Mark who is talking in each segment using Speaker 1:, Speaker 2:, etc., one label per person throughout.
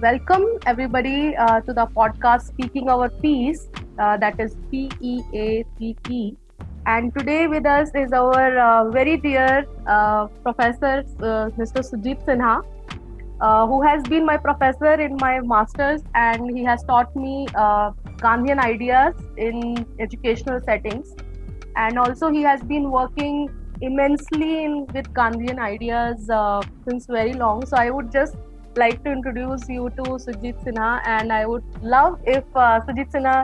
Speaker 1: welcome everybody uh, to the podcast Speaking Our Peace, uh, that is P E A P E. And today with us is our uh, very dear uh, professor, uh, Mr. Sujit Sinha, uh, who has been my professor in my master's and he has taught me Gandhian ideas in educational settings. And also, he has been working immensely in, with Gandhian ideas since very long. So, I would just like to introduce you to Sujit Sinha, and I would love if uh, Sujit Sinha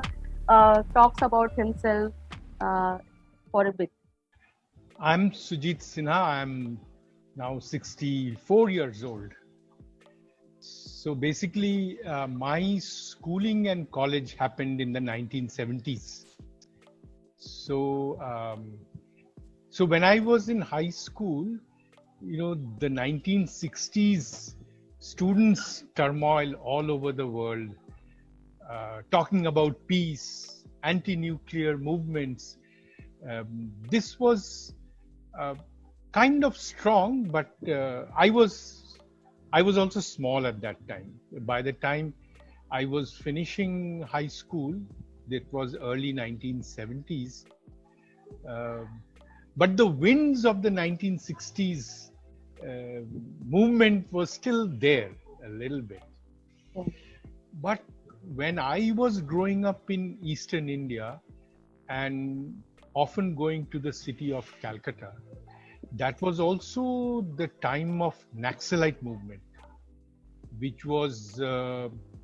Speaker 1: uh, talks about himself uh, for a bit.
Speaker 2: I'm Sujit Sinha. I'm now 64 years old. So basically, uh, my schooling and college happened in the 1970s. So, um, so when I was in high school, you know, the 1960s students' turmoil all over the world, uh, talking about peace, anti nuclear movements. Um, this was uh, kind of strong, but uh, I was I was also small at that time. By the time I was finishing high school, it was early 1970s. Uh, but the winds of the 1960s uh, movement was still there a little bit. But when I was growing up in eastern India and often going to the city of Calcutta, that was also the time of Naxalite movement, which was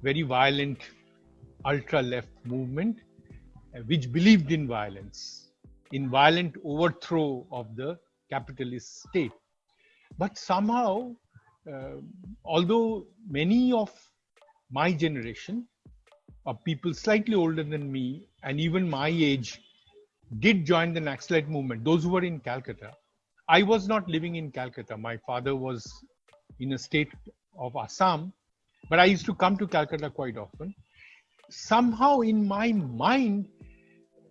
Speaker 2: very violent ultra left movement, uh, which believed in violence, in violent overthrow of the capitalist state. But somehow, uh, although many of my generation, of people slightly older than me, and even my age, did join the Naxalite movement, those who were in Calcutta, I was not living in Calcutta. My father was in a state of Assam, but I used to come to Calcutta quite often. Somehow, in my mind,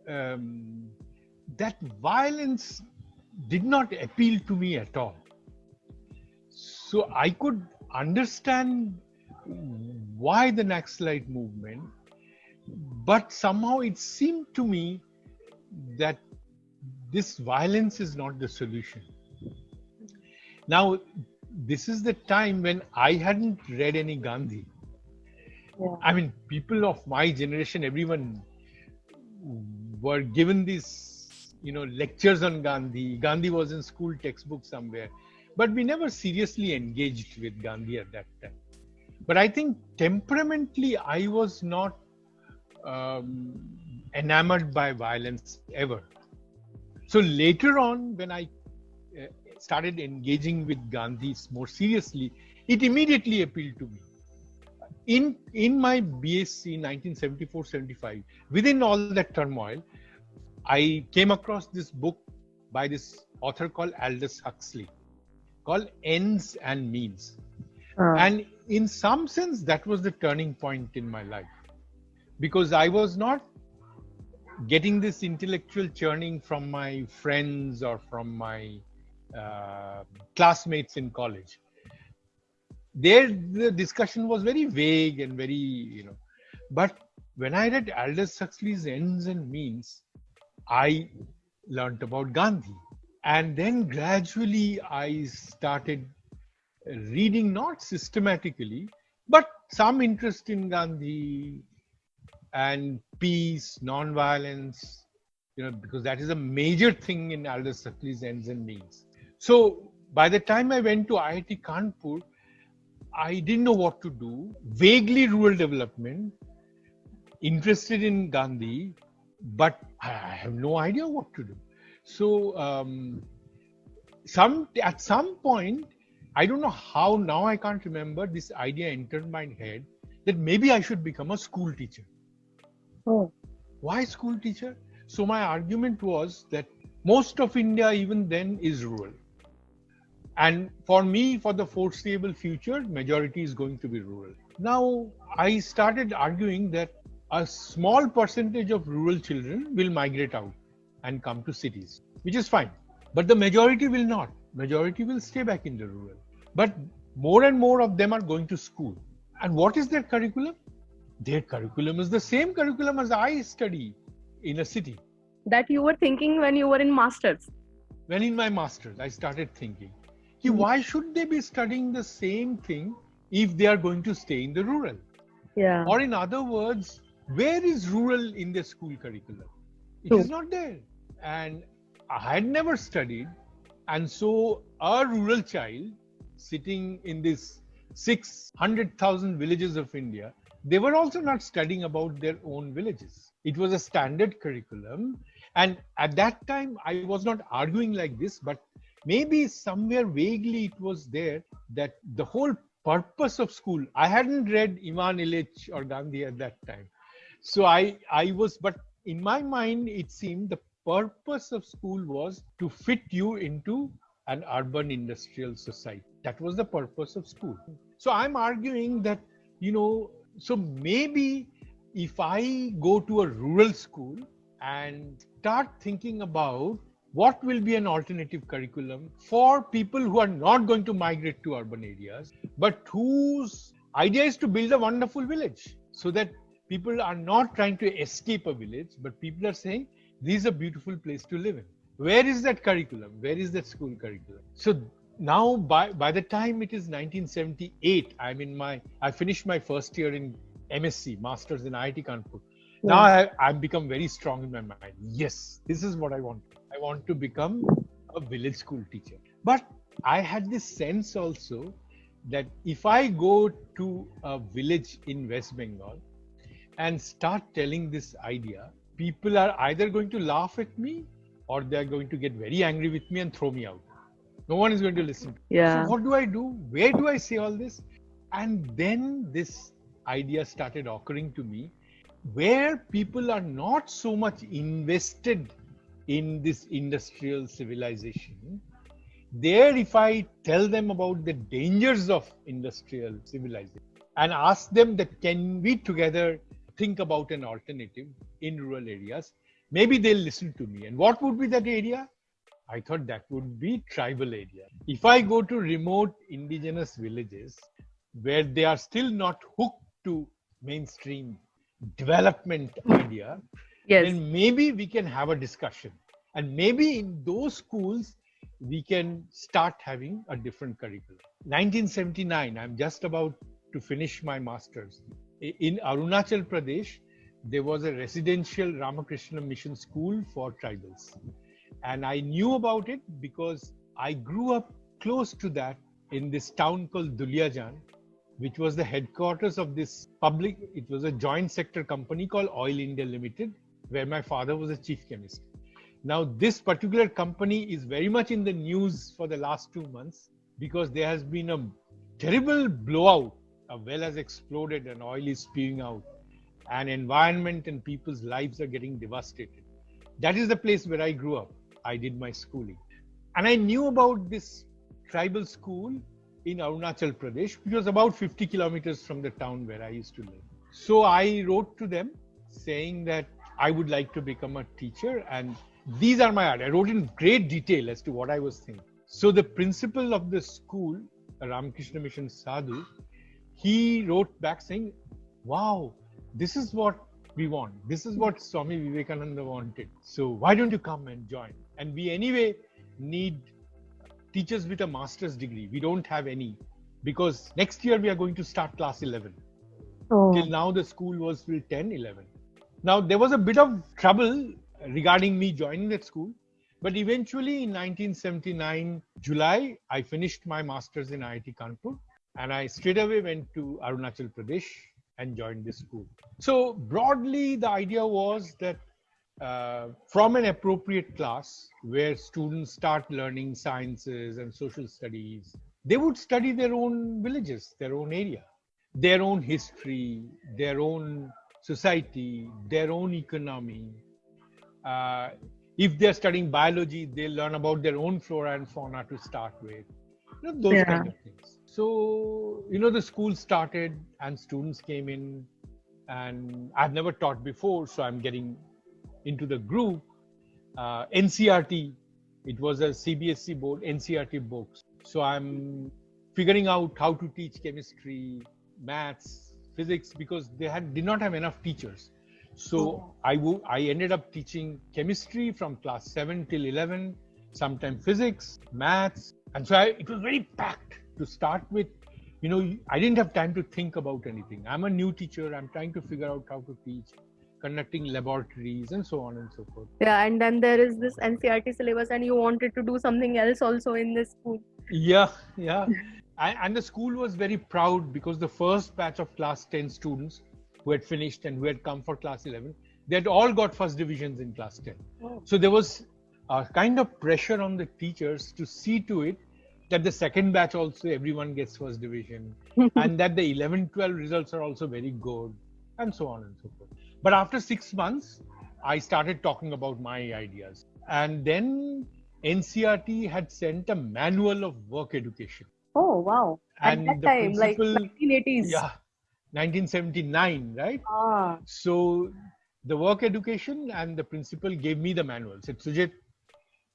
Speaker 2: um, that violence did not appeal to me at all. So I could understand why the Naxalite movement, but somehow it seemed to me that this violence is not the solution. Now, this is the time when I hadn't read any Gandhi. Yeah. I mean, people of my generation, everyone were given these, you know, lectures on Gandhi. Gandhi was in school textbook somewhere. But we never seriously engaged with Gandhi at that time. But I think temperamentally, I was not um, enamored by violence ever. So later on, when I uh, started engaging with Gandhi more seriously, it immediately appealed to me. In in my BSc 1974-75, within all that turmoil, I came across this book by this author called Aldous Huxley, called ends and means. Uh. And in some sense, that was the turning point in my life because I was not getting this intellectual churning from my friends or from my uh, classmates in college. There, the discussion was very vague and very, you know. But when I read Aldous Huxley's Ends and Means, I learned about Gandhi and then gradually i started reading not systematically but some interest in gandhi and peace non-violence you know because that is a major thing in aldous huxley's ends and means. So by the time i went to iit kanpur i didn't know what to do. Vaguely rural development interested in gandhi but i have no idea what to do so um, some at some point, I don't know how now I can't remember this idea entered my head that maybe I should become a school teacher. Oh. Why school teacher? So my argument was that most of India even then is rural. And for me, for the foreseeable future, majority is going to be rural. Now I started arguing that a small percentage of rural children will migrate out and come to cities, which is fine. But the majority will not. Majority will stay back in the rural. But more and more of them are going to school. And what is their curriculum? Their curriculum is the same curriculum as I study in a city.
Speaker 1: That you were thinking when you were in masters.
Speaker 2: When in my masters, I started thinking, mm-hmm. why should they be studying the same thing if they are going to stay in the rural?
Speaker 1: Yeah.
Speaker 2: Or in other words, where is rural in the school curriculum? It True. is not there. And I had never studied. And so a rural child sitting in this 600,000 villages of India, they were also not studying about their own villages. It was a standard curriculum. And at that time, I was not arguing like this, but maybe somewhere vaguely it was there that the whole purpose of school, I hadn't read Ivan Illich or Gandhi at that time. So I, I was, but in my mind, it seemed the purpose of school was to fit you into an urban industrial society. That was the purpose of school. So I'm arguing that, you know, so maybe if I go to a rural school and start thinking about what will be an alternative curriculum for people who are not going to migrate to urban areas, but whose idea is to build a wonderful village so that people are not trying to escape a village, but people are saying, this is a beautiful place to live in. Where is that curriculum? Where is that school curriculum? So now by, by the time it is 1978, I'm in my, I finished my first year in MSc, Masters in IIT Kanpur. Yeah. Now I, I've become very strong in my mind. Yes, this is what I want. I want to become a village school teacher. But I had this sense also that if I go to a village in West Bengal, and start telling this idea, people are either going to laugh at me or they're going to get very angry with me and throw me out. No one is going to listen.
Speaker 1: Yeah.
Speaker 2: So what do I do? Where do I say all this? And then this idea started occurring to me where people are not so much invested in this industrial civilization. There, if I tell them about the dangers of industrial civilization and ask them that can we together think about an alternative in rural areas, maybe they'll listen to me. And what would be that area? I thought that would be tribal area. If I go to remote indigenous villages where they are still not hooked to mainstream development idea, yes. then maybe we can have a discussion. And maybe in those schools, we can start having a different curriculum. 1979, I'm just about to finish my master's in Arunachal Pradesh, there was a residential Ramakrishna Mission school for tribals. And I knew about it because I grew up close to that in this town called Duliajan, which was the headquarters of this public, it was a joint sector company called Oil India Limited, where my father was a chief chemist. Now, this particular company is very much in the news for the last two months because there has been a terrible blowout a well has exploded and oil is spewing out and environment and people's lives are getting devastated. That is the place where i grew up. I did my schooling. And i knew about this tribal school in arunachal pradesh which was about 50 kilometers from the town where i used to live. So i wrote to them saying that i would like to become a teacher and these are my ideas. i wrote in great detail as to what i was thinking. So the principal of the school ramakrishna mission sadhu he wrote back saying, Wow, this is what we want. This is what Swami Vivekananda wanted. So why don't you come and join? And we anyway need teachers with a master's degree. We don't have any because next year we are going to start class 11. Oh. Till now, the school was till 10, 11. Now, there was a bit of trouble regarding me joining that school, but eventually in 1979, July, I finished my master's in IIT Kanpur and I straight away went to Arunachal Pradesh and joined this school. So broadly, the idea was that uh, from an appropriate class where students start learning sciences and social studies, they would study their own villages, their own area, their own history, their own society, their own economy. Uh, if they're studying biology, they learn about their own flora and fauna to start with. You know, those yeah. kind of things. So, you know, the school started and students came in, and I've never taught before, so I'm getting into the group. Uh, NCERT, it was a CBSE board, NCERT books. So I'm figuring out how to teach chemistry, maths, physics because they had did not have enough teachers. So. I wo- I ended up teaching chemistry from class 7 till 11, sometimes physics, maths. And so I, it was very packed to start with. You know, I didn't have time to think about anything. I'm a new teacher. I'm trying to figure out how to teach, conducting laboratories, and so on and so forth.
Speaker 1: Yeah, and then there is this NCERT syllabus, and you wanted to do something else also in this school.
Speaker 2: Yeah, yeah. and, and the school was very proud because the first batch of class 10 students who had finished and who had come for class 11, they had all got first divisions in class 10.
Speaker 1: Oh.
Speaker 2: So there was a kind of pressure on the teachers to see to it that the second batch also everyone gets first division and that the 11 12 results are also very good and so on and so forth. But after six months, I started talking about my ideas. And then NCERT had sent a manual of work education.
Speaker 1: Oh wow! At
Speaker 2: And
Speaker 1: that
Speaker 2: the
Speaker 1: time, like
Speaker 2: principal-
Speaker 1: 1980s.
Speaker 2: Yeah, 1979, right?
Speaker 1: Ah.
Speaker 2: So the work education and the principal gave me the manual. Said, Sujit,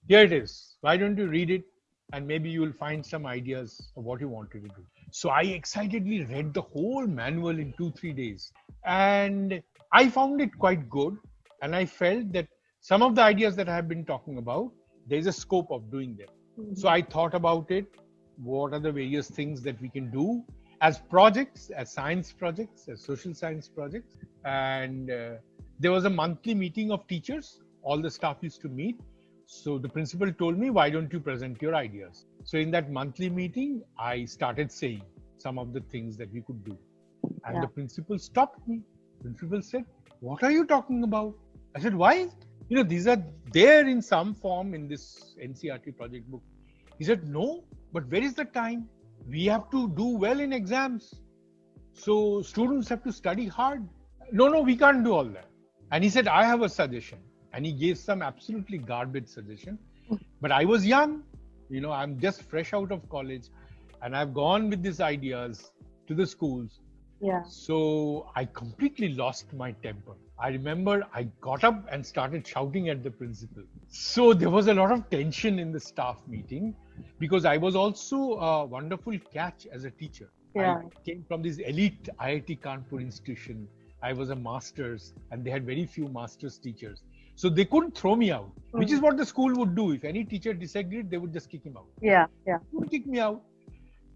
Speaker 2: here it is. Why don't you read it? And maybe you will find some ideas of what you wanted to do. So I excitedly read the whole manual in two, three days. And I found it quite good. And I felt that some of the ideas that I have been talking about, there's a scope of doing them.
Speaker 1: Mhm.
Speaker 2: So I thought about it. What are the various things that we can do as projects, as science projects, as social science projects? And uh, there was a monthly meeting of teachers. All the staff used to meet. So the principal told me, why don't you present your ideas? So in that monthly meeting, I started saying some of the things that we could do. And
Speaker 1: Yeah.
Speaker 2: the principal stopped me. Principal said, what are you talking about? I said, why? You know, these are there in some form in this NCERT project book. He said, no, but where is the time? We have to do well in exams. So students have to study hard. No, no, we can't do all that. And he said, I have a suggestion. And he gave some absolutely garbage suggestion. Mm. But I was young, you know, I'm just fresh out of college and I've gone with these ideas to the schools.
Speaker 1: Yeah.
Speaker 2: So I completely lost my temper. I remember I got up and started shouting at the principal. So there was a lot of tension in the staff meeting because I was also a wonderful catch as a teacher.
Speaker 1: Yeah.
Speaker 2: I came from this elite IIT Kanpur institution. I was a master's and they had very few master's teachers. So they couldn't throw me out, which is what the school would do. If any teacher disagreed, they would just kick him out
Speaker 1: Yeah. Yeah.
Speaker 2: would kick me out.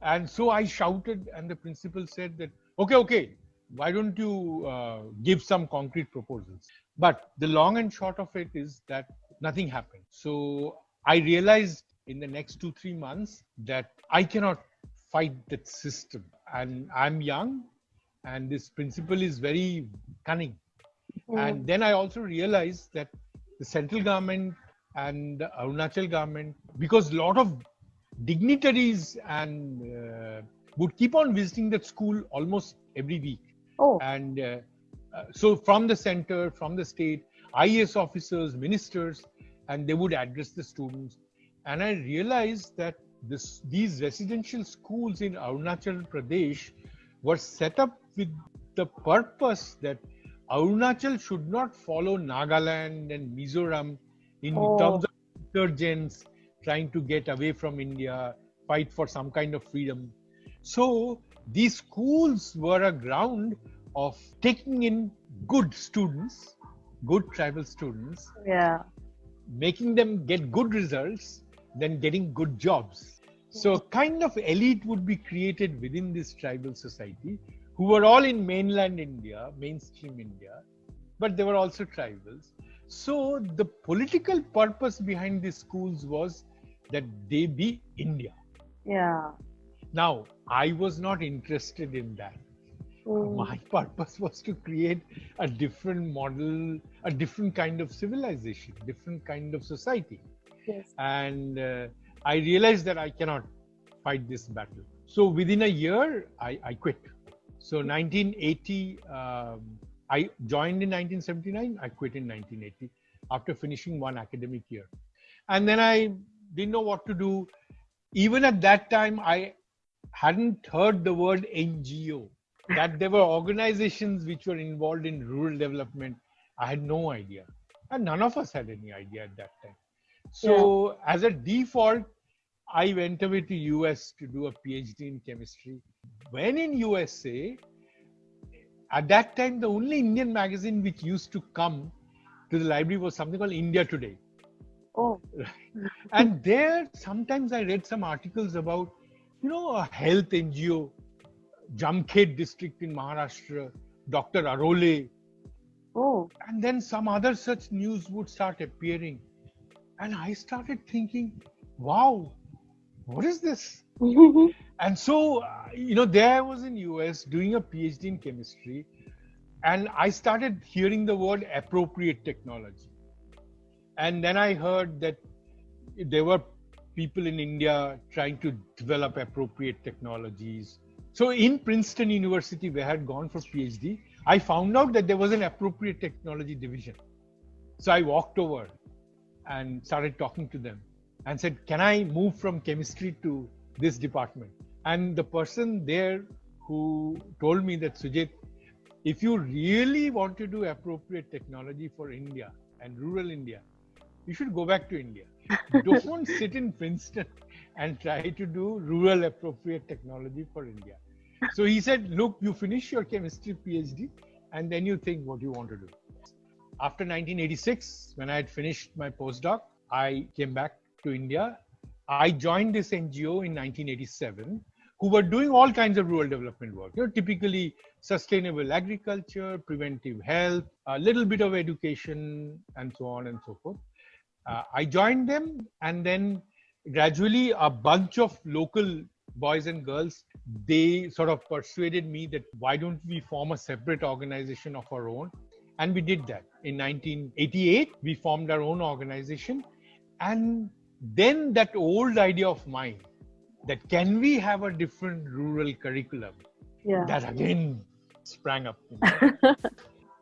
Speaker 2: And so I shouted, and the principal said that, okay, okay, why don't you uh, give some concrete proposals? But the long and short of it is that nothing happened. So I realized in the next two, three months that I cannot fight that system. And I'm young, and this principal is very cunning. And then I also realized that the central government and the Arunachal government, because a lot of dignitaries and uh, would keep on visiting that school almost every week.
Speaker 1: Oh.
Speaker 2: And uh, uh, so from the center, from the state, IAS officers, ministers, and they would address the students. And I realized that this, these residential schools in Arunachal Pradesh were set up with the purpose that Arunachal should not follow Nagaland and Mizoram in
Speaker 1: Oh.
Speaker 2: terms of insurgents trying to get away from India, fight for some kind of freedom. So these schools were a ground of taking in good students, good tribal students,
Speaker 1: Yeah.
Speaker 2: making them get good results, then getting good jobs. So a kind of elite would be created within this tribal society who were all in mainland India, mainstream India, but they were also tribals. So the political purpose behind these schools was that they be India.
Speaker 1: Yeah.
Speaker 2: Now, I was not interested in that.
Speaker 1: Mm.
Speaker 2: My purpose was to create a different model, a different kind of civilization, different kind of society.
Speaker 1: Yes.
Speaker 2: And uh, I realized that I cannot fight this battle. So within a year, I, I quit. So 1980, um, I joined in 1979. I quit in 1980 after finishing one academic year. And then I didn't know what to do. Even at that time, I hadn't heard the word NGO, that there were organizations which were involved in rural development. I had no idea. And none of us had any idea at that time. So, as a default, I went away to US to do a PhD in chemistry. When in USA, at that time, the only Indian magazine which used to come to the library was something called India Today.
Speaker 1: Oh.
Speaker 2: and there, sometimes I read some articles about, you know, a health NGO, Jamkhed district in Maharashtra, Dr. Arole.
Speaker 1: Oh.
Speaker 2: And then some other such news would start appearing. And I started thinking, wow, what is this? and so, uh, you know, there I was in US doing a PhD in chemistry, and I started hearing the word appropriate technology. And then I heard that there were people in India trying to develop appropriate technologies. So in Princeton University, where I had gone for PhD, I found out that there was an appropriate technology division. So I walked over and started talking to them and said, Can I move from chemistry to this department? And the person there who told me that, Sujit, if you really want to do appropriate technology for India and rural India, you should go back to India. Don't sit in Princeton and try to do rural appropriate technology for India. So he said, Look, you finish your chemistry PhD and then you think what you want to do. After 1986, when I had finished my postdoc, I came back to India. I joined this NGO in 1987, who were doing all kinds of rural development work. You know, typically sustainable agriculture, preventive health, a little bit of education, and so on and so forth. Uh, I joined them, and then gradually a bunch of local boys and girls they sort of persuaded me that why don't we form a separate organization of our own and we did that in 1988 we formed our own organization and then that old idea of mine that can we have a different rural curriculum
Speaker 1: yeah.
Speaker 2: that again sprang up you know?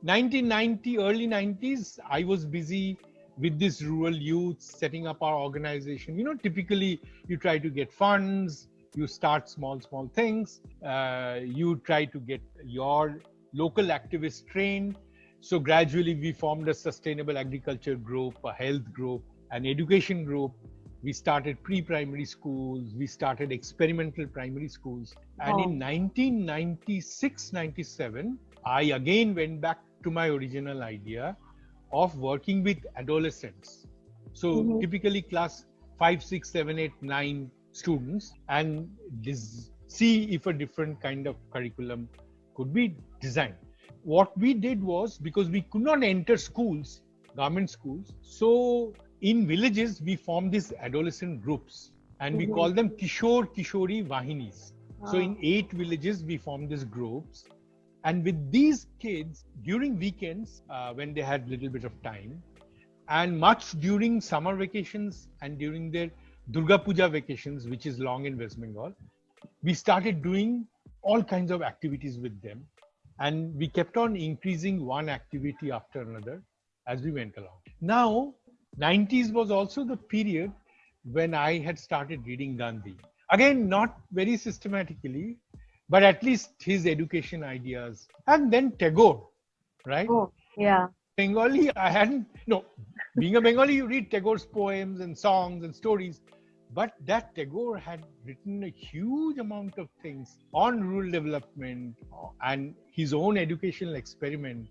Speaker 2: 1990 early 90s i was busy with this rural youth setting up our organization you know typically you try to get funds you start small small things uh, you try to get your local activists trained so gradually we formed a sustainable agriculture group a health group an education group. We started pre-primary schools. We started experimental primary schools. And
Speaker 1: Oh.
Speaker 2: in 1996 97 i again went back to my original idea of working with adolescents. So
Speaker 1: Mhm.
Speaker 2: typically class 5 6 7 8 9 students and dis- see if a different kind of curriculum could be designed. What we did was because we could not enter schools government schools so in villages we form these adolescent groups and we
Speaker 1: Mhm.
Speaker 2: call them kishore kishori vahinis so
Speaker 1: Ah.
Speaker 2: in eight villages we form these groups and with these kids during weekends uh, when they had little bit of time and much during summer vacations and during their durga puja vacations which is long in west bengal we started doing all kinds of activities with them and we kept on increasing one activity after another as we went along now 90s was also the period when i had started reading gandhi. Again not very systematically but at least his education ideas and then tagore right?
Speaker 1: Oh, yeah.
Speaker 2: bengali i hadn't no being a bengali you read tagore's poems and songs and stories but that tagore had written a huge amount of things on rural development and his own educational experiment.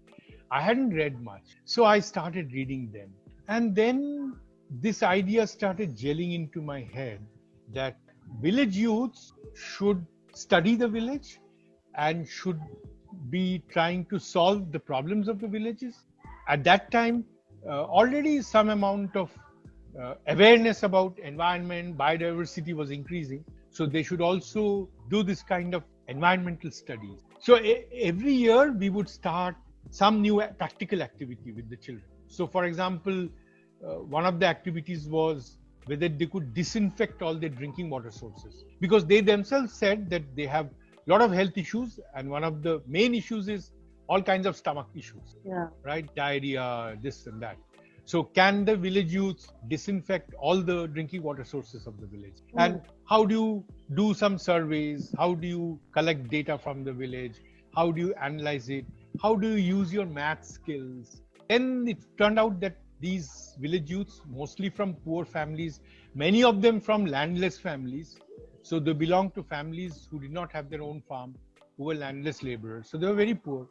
Speaker 2: I hadn't read much so i started reading them and then this idea started gelling into my head that village youths should study the village and should be trying to solve the problems of the villages. At that time, uh, already some amount of uh, awareness about environment, biodiversity was increasing. So they should also do this kind of environmental studies. So every year we would start some new practical activity with the children. So, for example, uh, one of the activities was whether they could disinfect all their drinking water sources. Because they themselves said that they have a lot of health issues and one of the main issues is all kinds of stomach issues.
Speaker 1: Yeah.
Speaker 2: right? Diarrhea this and that. So can the village youth disinfect all the drinking water sources of the village? And how do you do some surveys? How do you collect data from the village? How do you analyze it? How do you use your math skills then it turned out that these village youths, mostly from poor families, many of them from landless families. So they belong to families who did not have their own farm, who were landless laborers. So they were very poor.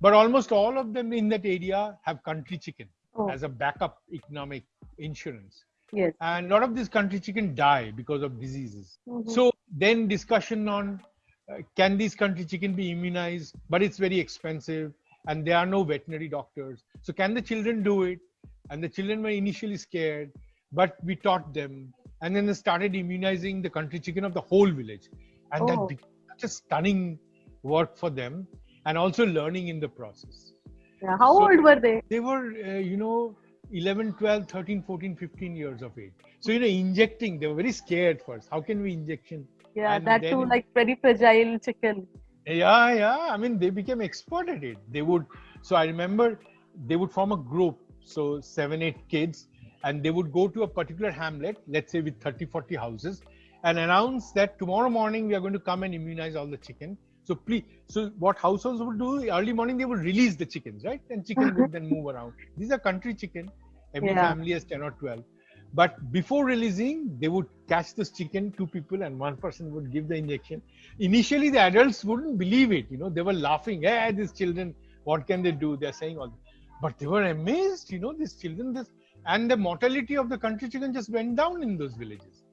Speaker 2: But almost all of them in that area have country chicken oh. as a backup economic insurance.
Speaker 1: Yes.
Speaker 2: And a lot of these country chicken die because of diseases. Mm-hmm. So then discussion on uh, can these country chicken be immunized? But it's very expensive and there are no veterinary doctors. So can the children do it? And the children were initially scared, but we taught them. And then they started immunizing the country chicken of the whole village. And oh. that became such a stunning work for them and also learning in the process.
Speaker 1: Yeah. How so old were they?
Speaker 2: They were, uh, you know, 11, 12, 13, 14, 15 years of age. So, you know, injecting, they were very scared first. How can we injection?
Speaker 1: Yeah, and that too, like very fragile chicken.
Speaker 2: Yeah, yeah. I mean, they became expert at it. They would, so I remember they would form a group, so seven, eight kids, and they would go to a particular hamlet, let's say with 30, 40 houses, and announce that tomorrow morning we are going to come and immunize all the chicken. So please, so what households would do early morning, they would release the chickens, right? And chicken would mm-hmm. then move around. These are country chicken. Every yeah. family has 10 or 12. But before releasing, they would catch this chicken, two people, and one person would give the injection. Initially, the adults wouldn't believe it. You know, they were laughing. Hey, these children, what can they do? They're saying all. This. But they were amazed. You know, these children, this and the mortality of the country chicken just went down in those villages.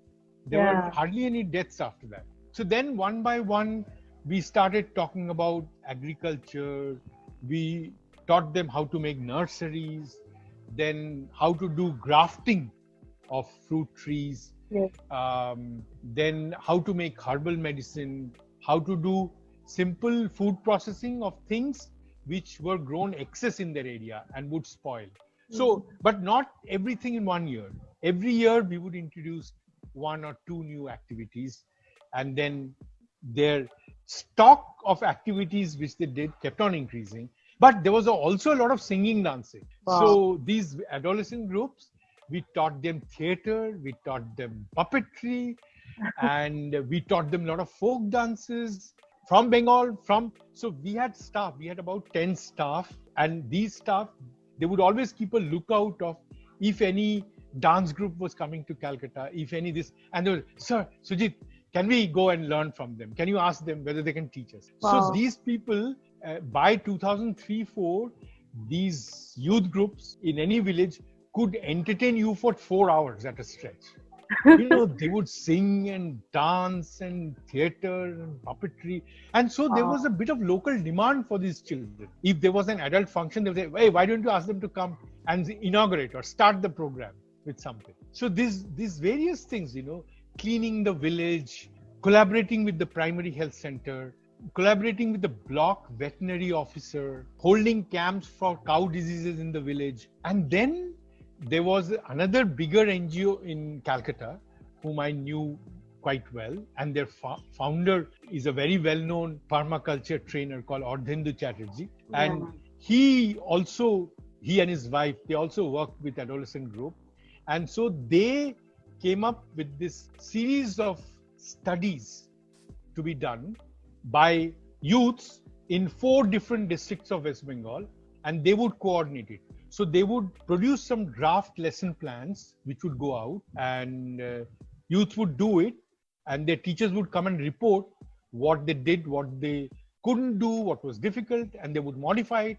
Speaker 2: There yeah. were hardly any deaths after that. So then, one by one, we started talking about agriculture. We taught them how to make nurseries, then how to do grafting of fruit trees,
Speaker 1: yes.
Speaker 2: um, then how to make herbal medicine, how to do simple food processing of things which were grown excess in their area and would spoil. Mm-hmm. So, but not everything in one year. Every year we would introduce one or two new activities, and then their stock of activities which they did kept on increasing. But there was also a lot of singing, dancing. Wow. So these adolescent groups, we taught them theater, we taught them puppetry, and we taught them a lot of folk dances from Bengal. From so we had staff. We had about ten staff, and these staff they would always keep a lookout of if any dance group was coming to Calcutta, if any this, and they were, sir, Sujit, can we go and learn from them can you ask them whether they can teach us wow. so these people uh, by 2003 4 these youth groups in any village could entertain you for 4 hours at a stretch you know they would sing and dance and theater and puppetry and so wow. there was a bit of local demand for these children if there was an adult function they would say hey why don't you ask them to come and inaugurate or start the program with something so these these various things you know cleaning the village, collaborating with the primary health center, collaborating with the block veterinary officer, holding camps for cow diseases in the village. And then there was another bigger NGO in Calcutta whom I knew quite well. And their founder is a very well known permaculture trainer called Ardhendu Chatterjee. And yeah. he also, he and his wife, they also worked with adolescent group. And so they came up with this series of studies to be done by youths in four different districts of West Bengal, and they would coordinate it. So they would produce some draft lesson plans which would go out, and uh, youth would do it, and their teachers would come and report what they did, what they couldn't do, what was difficult, and they would modify it.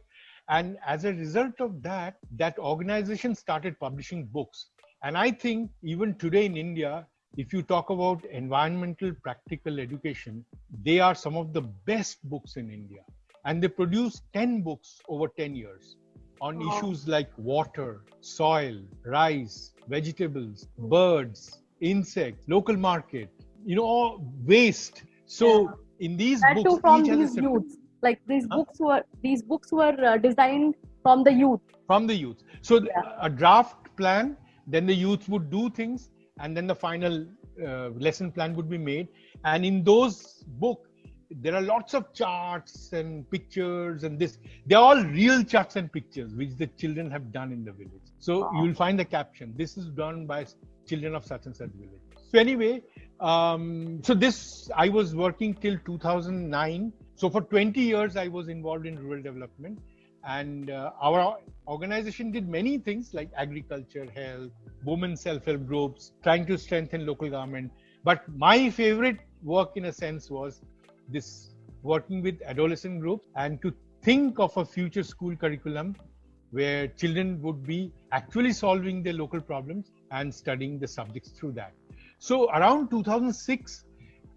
Speaker 2: And as a result of that, that organization started publishing books and I think even today in India, if you talk about environmental practical education, they are some of the best books in India. And they produce 10 books over 10 years on wow. issues like water, soil, rice, vegetables, birds, insects, local market, you know, waste. So yeah. in these
Speaker 1: that
Speaker 2: books,
Speaker 1: from these youths, like these huh? books were these books were uh, designed from the youth.
Speaker 2: From the youth. So yeah. a draft plan then the youth would do things and then the final uh, lesson plan would be made and in those book there are lots of charts and pictures and this. They're all real charts and pictures which the children have done in the village. So wow. you'll find the caption this is done by children of such and such village. So anyway um, so this i was working till 2009 so for 20 years i was involved in rural development. And uh, our organization did many things like agriculture, health, women self-help groups, trying to strengthen local government. But my favorite work, in a sense, was this working with adolescent groups and to think of a future school curriculum where children would be actually solving their local problems and studying the subjects through that. So around 2006,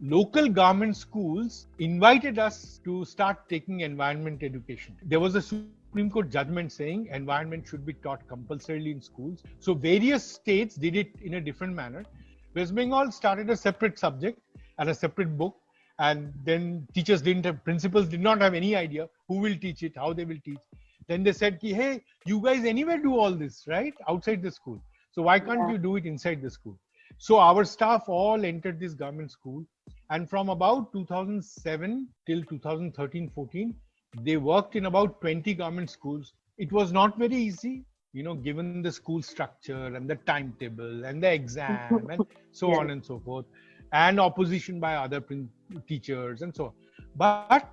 Speaker 2: local government schools invited us to start taking environment education. There was a Supreme Court judgment saying environment should be taught compulsorily in schools. So various states did it in a different manner. West Bengal started a separate subject and a separate book and then teachers didn't have principals did not have any idea who will teach it how they will teach. Then they said Ki, hey you guys anywhere do all this right? Outside the school. So why can't yeah. you do it inside the school? So our staff all entered this government school. And from about 2007 till 2013 14 they worked in about 20 government schools. It was not very easy you know given the school structure and the timetable and the exam and so yeah. on and so forth and opposition by other teachers and so on. But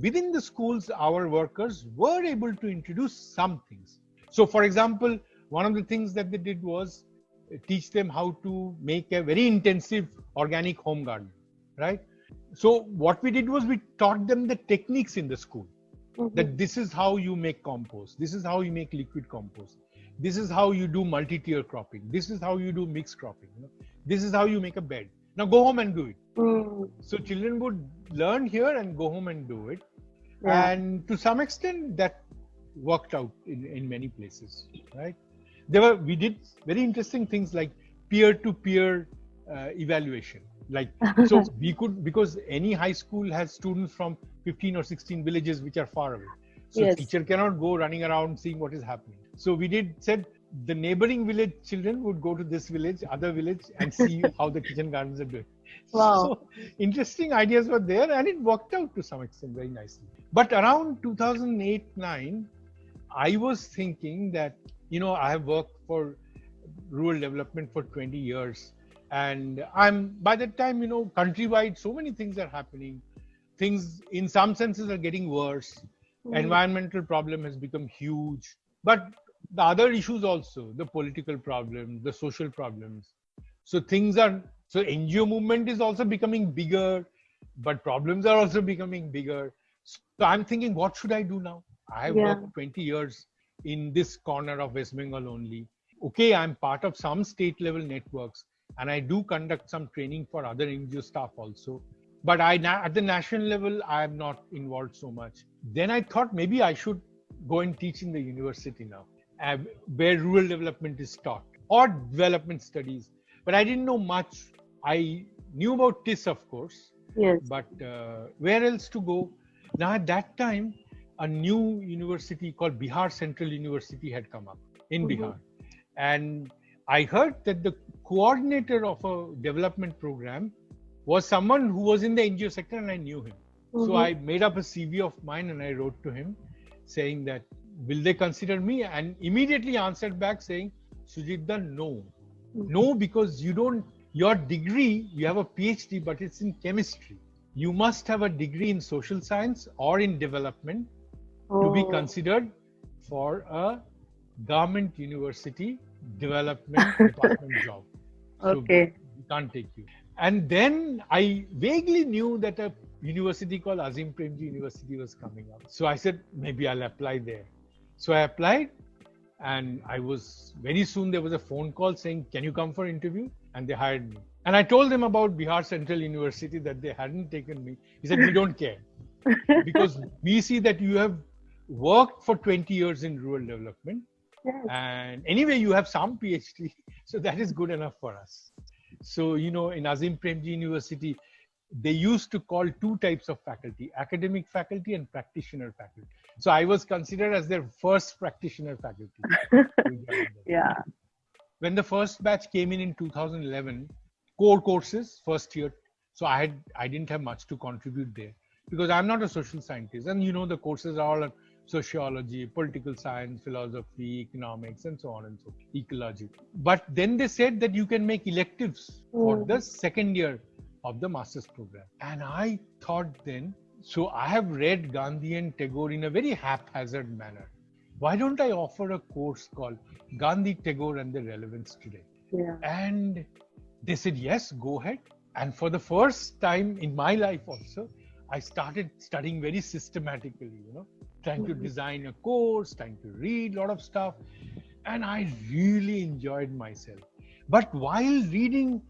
Speaker 2: within the schools, our workers were able to introduce some things. So, for example, one of the things that they did was teach them how to make a very intensive organic home garden, right? So, what we did was we taught them the techniques in the school. Mm-hmm. That this is how you make compost. This is how you make liquid compost. This is how you do multi-tier cropping. This is how you do mixed cropping. You know? This is how you make a bed. Now go home and do it. Mm. So children would learn here and go home and do it. Yeah. And to some extent, that worked out in, in many places, right? There were we did very interesting things like peer-to-peer uh, evaluation. Like so, we could because any high school has students from 15 or 16 villages which are far away. So yes. teacher cannot go running around seeing what is happening. So we did said the neighboring village children would go to this village, other village, and see how the kitchen gardens are doing. Wow. So interesting ideas were there, and it worked out to some extent very nicely. But around 2008 9, I was thinking that you know I have worked for rural development for 20 years, and I'm by that time you know countrywide so many things are happening. Things in some senses are getting worse. Mm. Environmental problem has become huge, but the other issues also the political problems the social problems. So things are so ngo movement is also becoming bigger but problems are also becoming bigger. So i'm thinking what should i do now? I have yeah. worked 20 years in this corner of west bengal only. Okay i'm part of some state level networks and i do conduct some training for other ngo staff also. But i at the national level i am not involved so much. Then i thought maybe i should go and teach in the university now where rural development is taught or development studies. But I didn't know much. I knew about TISS, of course.
Speaker 1: Yes.
Speaker 2: But uh, where else to go? Now, at that time, a new university called Bihar Central University had come up in mm-hmm. Bihar. And I heard that the coordinator of a development program was someone who was in the NGO sector and I knew him. Mm-hmm. So I made up a CV of mine and I wrote to him saying that will they consider me? And immediately answered back saying, Sujitda, no. Mm-hmm. No, because you don't, your degree, you have a PhD, but it's in chemistry. You must have a degree in social science or in development oh. to be oh. considered for a government university development department job.
Speaker 1: Okay.
Speaker 2: So we can't take you. And then I vaguely knew that a university called Azim Premji University was coming up. So I said, maybe I'll apply there. So I applied and I was very soon there was a phone call saying, Can you come for interview? And they hired me. And I told them about Bihar Central University that they hadn't taken me. He said, We don't care. because we see that you have worked for 20 years in rural development. Yes. And anyway, you have some PhD. So that is good enough for us. So, you know, in Azim Premji University, they used to call two types of faculty academic faculty and practitioner faculty so i was considered as their first practitioner faculty
Speaker 1: yeah
Speaker 2: when the first batch came in in 2011 core courses first year so i had i didn't have much to contribute there because i'm not a social scientist and you know the courses are all sociology political science philosophy economics and so on and so forth, ecology but then they said that you can make electives mm. for the second year of the master's program. And I thought then, so I have read Gandhi and Tagore in a very haphazard manner. Why don't I offer a course called Gandhi, Tagore, and the Relevance today?
Speaker 1: Yeah.
Speaker 2: And they said, yes, go ahead. And for the first time in my life also, I started studying very systematically, you know, trying to
Speaker 1: Mhm.
Speaker 2: design a course, trying to read a lot of stuff. And I really enjoyed myself. But while reading,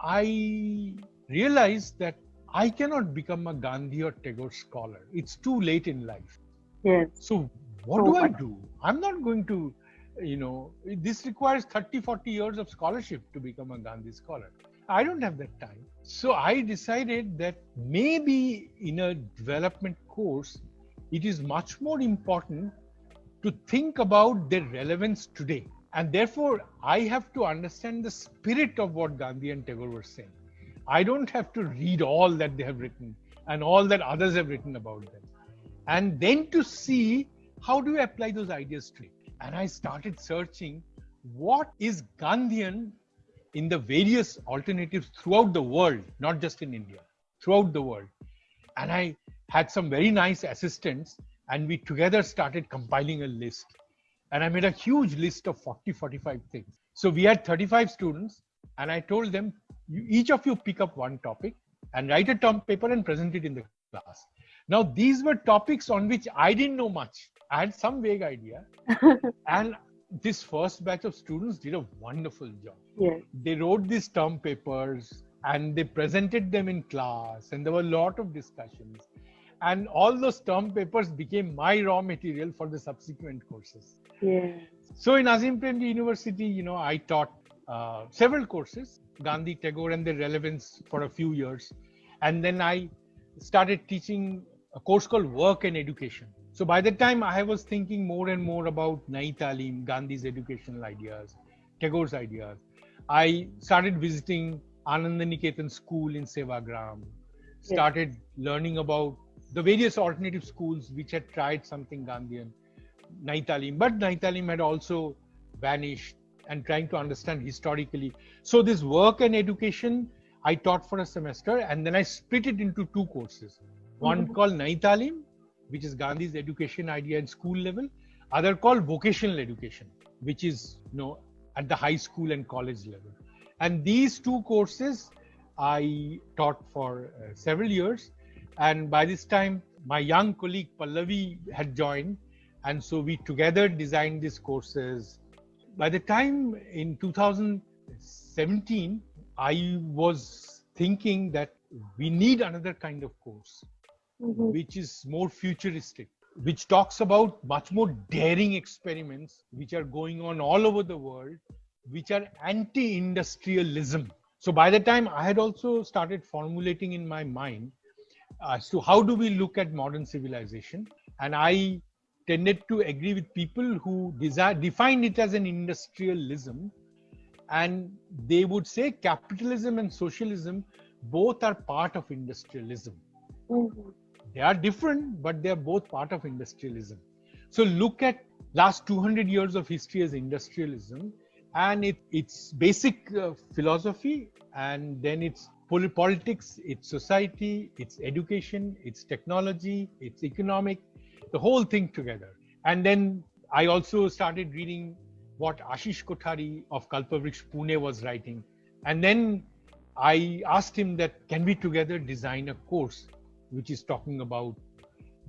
Speaker 2: I realized that I cannot become a Gandhi or Tagore scholar. It's too late in life.
Speaker 1: Yes.
Speaker 2: So what
Speaker 1: So
Speaker 2: do I do? I'm not going to, you know, this requires 30, 40 years of scholarship to become a Gandhi scholar. I don't have that time. So I decided that maybe in a development course, it is much more important to think about their relevance today. And therefore, I have to understand the spirit of what Gandhi and Tagore were saying. I don't have to read all that they have written and all that others have written about them. And then to see how do you apply those ideas to it. And I started searching what is Gandhian in the various alternatives throughout the world, not just in India, throughout the world. And I had some very nice assistants, and we together started compiling a list. And I made a huge list of 40, 45 things. So we had 35 students, and I told them, you, each of you pick up one topic and write a term paper and present it in the class. Now, these were topics on which I didn't know much. I had some vague idea. and this first batch of students did a wonderful job
Speaker 1: Yes.
Speaker 2: they wrote these term papers and they presented them in class and there were a lot of discussions and all those term papers became my raw material for the subsequent courses
Speaker 1: Yes.
Speaker 2: so in azim premji university you know i taught uh, several courses gandhi tagore and their relevance for a few years. And then i started teaching a course called work and education. So by the time i was thinking more and more about nai talim gandhi's educational ideas tagore's ideas. I started visiting Anandaniketan school in Sevagram, started learning about the various alternative schools which had tried something Gandhian, Naitalim, but Naitalim had also vanished and trying to understand historically. So this work and education I taught for a semester and then I split it into two courses. One
Speaker 1: Mhm.
Speaker 2: called Naitalim, which is Gandhi's education idea at school level, other called vocational education, which is you know at the high school and college level. And these two courses I taught for uh, several years. And by this time, my young colleague Pallavi had joined. And so we together designed these courses. By the time in 2017, I was thinking that we need another kind of course,
Speaker 1: Mhm.
Speaker 2: which is more futuristic, which talks about much more daring experiments which are going on all over the world, which are anti industrialism. So by the time I had also started formulating in my mind as to how do we look at modern civilization, and I tended to agree with people who desire, define it as an industrialism, and they would say capitalism and socialism both are part of industrialism.
Speaker 1: Mhm.
Speaker 2: they are different but they are both part of industrialism. So look at last 200 years of history as industrialism and it, its basic uh, philosophy and then its pol- politics its society its education its technology its economic the whole thing together and then i also started reading what ashish kothari of kalpavriksha pune was writing and then i asked him that can we together design a course which is talking about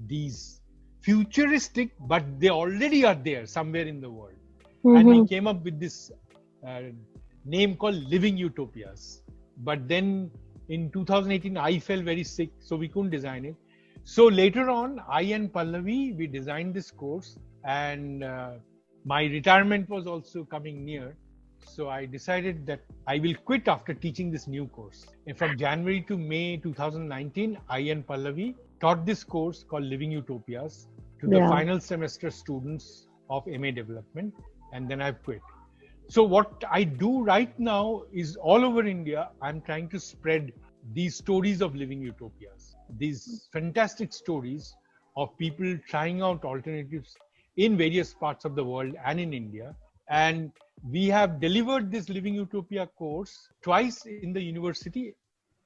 Speaker 2: these futuristic, but they already are there somewhere in the world. And we came up with this uh, name called Living Utopias. But then in 2018, I fell very sick, so we couldn't design it. So later on, I and Pallavi, we designed this course, and uh, my retirement was also coming near. So I decided that I will quit after teaching this new course. And from January to May 2019, I and Pallavi taught this course called Living Utopias to the final semester students of MA development, and then I've quit. So what I do right now is all over India, I'm trying to spread these stories of living utopias, these fantastic stories of people trying out alternatives in various parts of the world and in India. And we have delivered this Living Utopia course twice in the university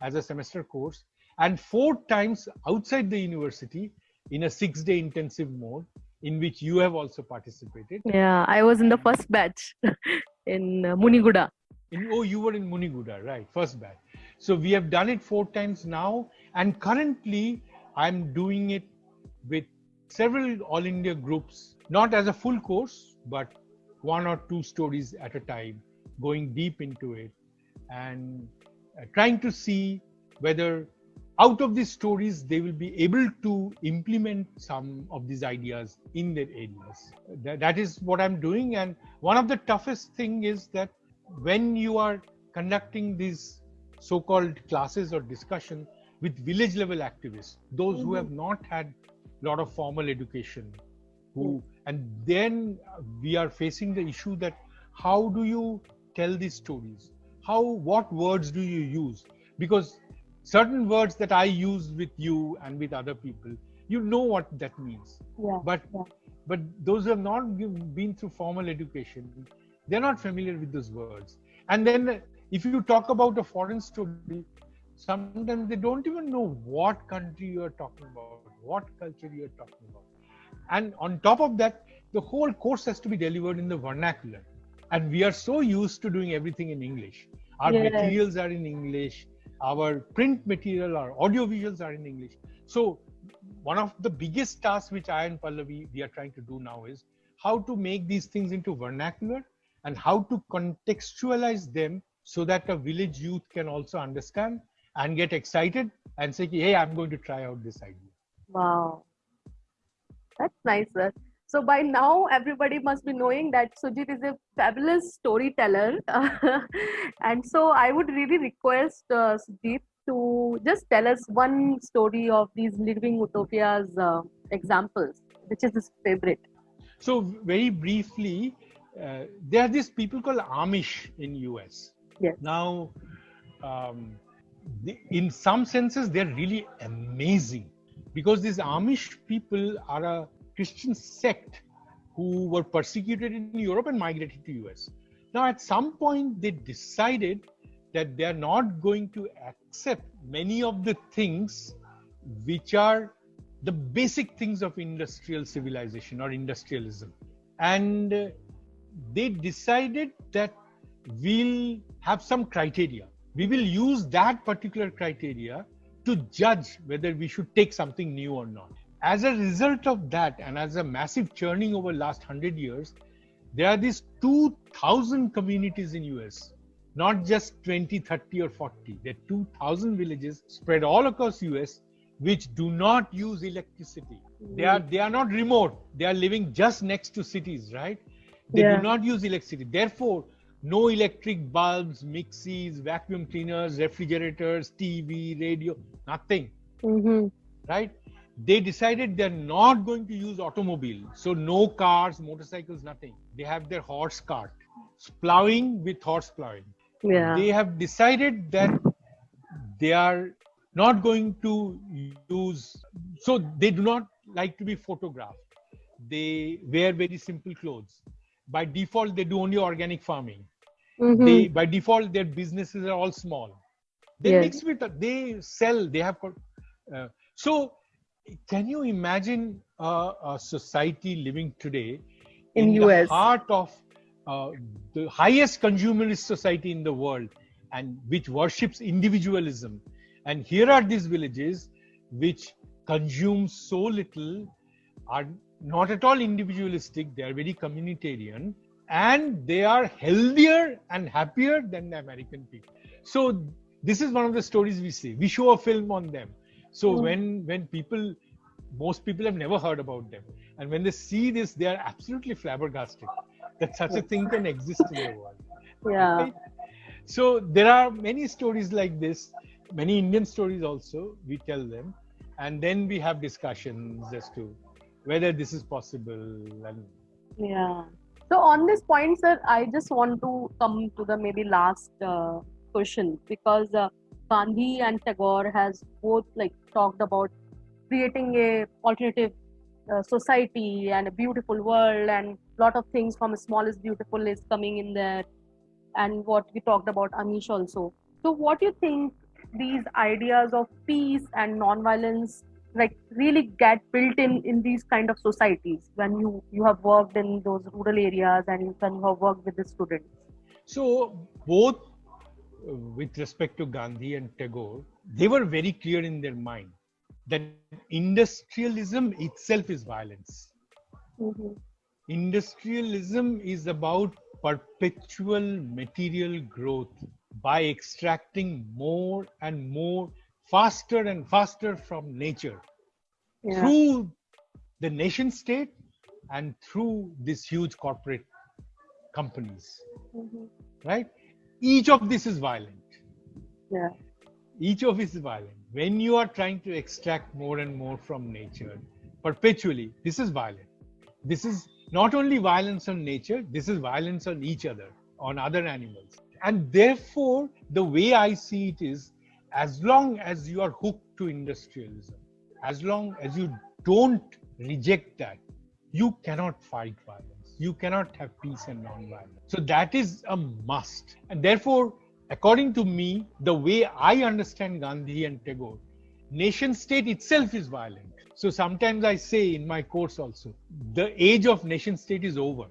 Speaker 2: as a semester course. and four times outside the university in a six day intensive mode in which you have also participated.
Speaker 1: Yeah, I was in the first batch in uh, Muniguda.
Speaker 2: In, oh, you were in Muniguda, right? First batch. So we have done it four times now, and currently I'm doing it with several All India groups, not as a full course, but one or two stories at a time, going deep into it and uh, trying to see whether out of these stories they will be able to implement some of these ideas in their areas. That, that is what i'm doing. And one of the toughest thing is that when you are conducting these so-called classes or discussion with village level activists those mm-hmm. who have not had a lot of formal education who mm-hmm. and then we are facing the issue that how do you tell these stories how what words do you use because certain words that I use with you and with other people, you know what that means.
Speaker 1: Yeah,
Speaker 2: but
Speaker 1: yeah.
Speaker 2: but those who have not been through formal education, they're not familiar with those words. And then if you talk about a foreign story, sometimes they don't even know what country you are talking about, what culture you are talking about. And on top of that, the whole course has to be delivered in the vernacular. And we are so used to doing everything in English. Our yes. materials are in English our print material, our audio visuals are in English. So one of the biggest tasks which I and Pallavi we are trying to do now is how to make these things into vernacular and how to contextualize them so that a village youth can also understand and get excited and say, hey, I'm going to try out this idea.
Speaker 1: Wow. That's nice, sir. So by now, everybody must be knowing that Sujit is a fabulous storyteller. and so I would really request uh, Sujit to just tell us one story of these living utopias uh, examples, which is his favorite.
Speaker 2: So very briefly, uh, there are these people called Amish in US.
Speaker 1: Yes.
Speaker 2: Now, um, in some senses, they're really amazing because these Amish people are a Christian sect who were persecuted in Europe and migrated to US. Now, at some point, they decided that they are not going to accept many of the things which are the basic things of industrial civilization or industrialism. And uh, they decided that we'll have some criteria. We will use that particular criteria to judge whether we should take something new or not. As a result of that and as a massive churning over the last 100 years there are these 2000 communities in us not just 20 30 or 40 there are 2000 villages spread all across us which do not use electricity. They are they are not remote. They are living just next to cities right? They yeah. do not use electricity. Therefore no electric bulbs mixies vacuum cleaners refrigerators tv radio nothing.
Speaker 1: Mm-hmm.
Speaker 2: right? They decided they're not going to use automobile. So no cars motorcycles nothing. They have their horse cart. Plowing with horse plowing
Speaker 1: yeah.
Speaker 2: they have decided that they are not going to use so they do not like to be photographed. They wear very simple clothes. By default they do only organic farming
Speaker 1: mm-hmm.
Speaker 2: they by default their businesses are all small they yes. mix with they sell they have uh, so can you imagine a, a society living today
Speaker 1: in, in
Speaker 2: US. the heart of uh, the highest consumerist society in the world and which worships individualism and here are these villages which consume so little are not at all individualistic they are very communitarian and they are healthier and happier than the american people. So this is one of the stories we see. We show a film on them. So mm. when when people most people have never heard about them. And when they see this they are absolutely flabbergasted that such a thing can exist in the world.
Speaker 1: Yeah. Right?
Speaker 2: so there are many stories like this many indian stories also we tell them. And then we have discussions as to whether this is possible and
Speaker 1: yeah so on this point sir i just want to come to the maybe last uh, question because uh, Gandhi and Tagore has both like talked about creating a alternative uh, society and a beautiful world and lot of things from small is beautiful is coming in there and what we talked about Amish also. So what do you think these ideas of peace and non-violence like really get built in in these kind of societies when you you have worked in those rural areas and when you have worked with the students
Speaker 2: so both uh, with respect to gandhi and tagore they were very clear in their mind that industrialism itself is violence mm-hmm. industrialism is about perpetual material growth by extracting more and more faster and faster from nature. Yeah. through the nation state and through these huge corporate companies. Mm-hmm. right? Each of this is violent.
Speaker 1: Yeah.
Speaker 2: Each of this is violent. When you are trying to extract more and more from nature perpetually this is violent. This is not only violence on nature this is violence on each other on other animals. And therefore the way i see it is as long as you are hooked to industrialism, as long as you don't reject that, you cannot fight violence. You cannot have peace and non-violence. So that is a must. And therefore, according to me, the way I understand Gandhi and Tagore, nation state itself is violent. So sometimes I say in my course also, the age of nation state is over.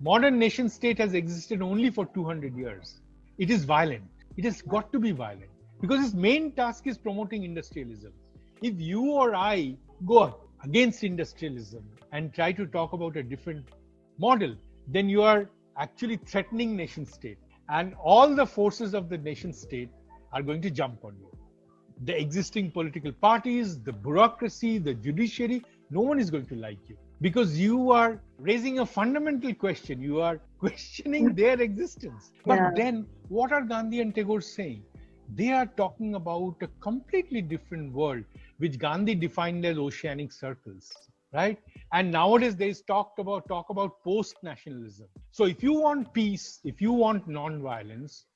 Speaker 2: Modern nation state has existed only for 200 years. It is violent. It has got to be violent because its main task is promoting industrialism. If you or I go against industrialism and try to talk about a different model, then you are actually threatening nation state. And all the forces of the nation state are going to jump on you. The existing political parties, the bureaucracy, the judiciary, no one is going to like you because you are raising a fundamental question. You are questioning their existence. But yeah. then, what are Gandhi and Tagore saying? They are talking about a completely different world, which Gandhi defined as oceanic circles, right? And nowadays they talked about talk about post-nationalism. So if you want peace, if you want non-violence,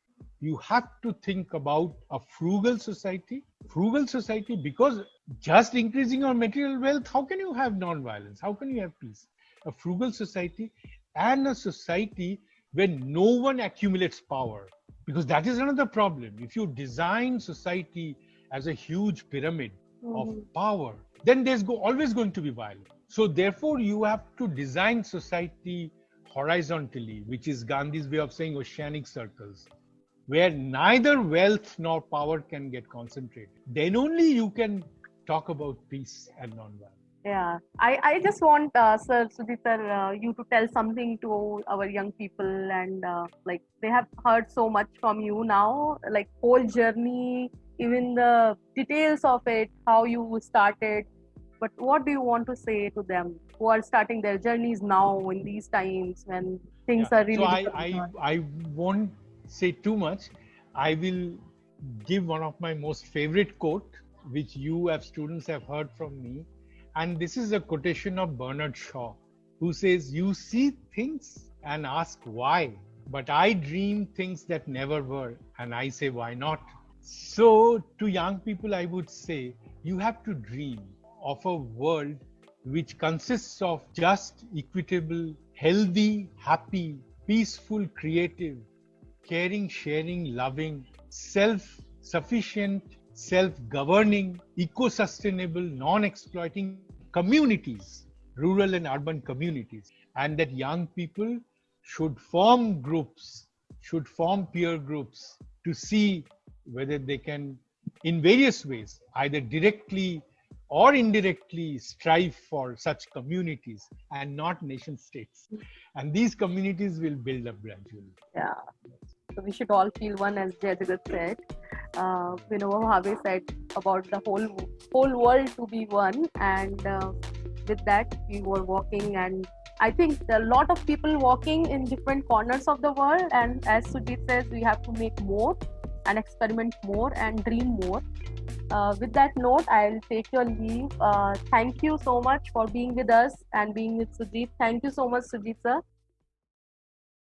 Speaker 2: you have to think about a frugal society. Frugal society because just increasing your material wealth, how can you have non-violence? How can you have peace? A frugal society and a society where no one accumulates power because that is another problem. If you design society as a huge pyramid mm-hmm. of power then there's go, always going to be violence. So therefore you have to design society horizontally which is gandhi's way of saying oceanic circles where neither wealth nor power can get concentrated. Then only you can talk about peace and non-violence
Speaker 1: yeah. I i just want uh, sir sudhir sir uh, you to tell something to our young people and uh, like they have heard so much from you now like whole journey even the details of it how you started. But what do you want to say to them who are starting their journeys now in these times when things yeah. are really
Speaker 2: so I, I i won't say too much. I will give one of my most favorite quote which you as students have heard from me and this is a quotation of Bernard Shaw, who says, You see things and ask why, but I dream things that never were, and I say, Why not? So, to young people, I would say, you have to dream of a world which consists of just, equitable, healthy, happy, peaceful, creative, caring, sharing, loving, self sufficient, self governing, eco sustainable, non exploiting communities, rural and urban communities, and that young people should form groups, should form peer groups to see whether they can, in various ways, either directly or indirectly strive for such communities and not nation states. And these communities will build up gradually.
Speaker 1: Yeah. We should all feel one, as Jai Jagat said. Uh, Vinoba Bhave said about the whole whole world to be one, and uh, with that we were walking. And I think a lot of people walking in different corners of the world. And as Sujit says, we have to make more and experiment more and dream more. Uh, with that note, I'll take your leave. Uh, thank you so much for being with us and being with Sujit. Thank you so much, Sujit sir.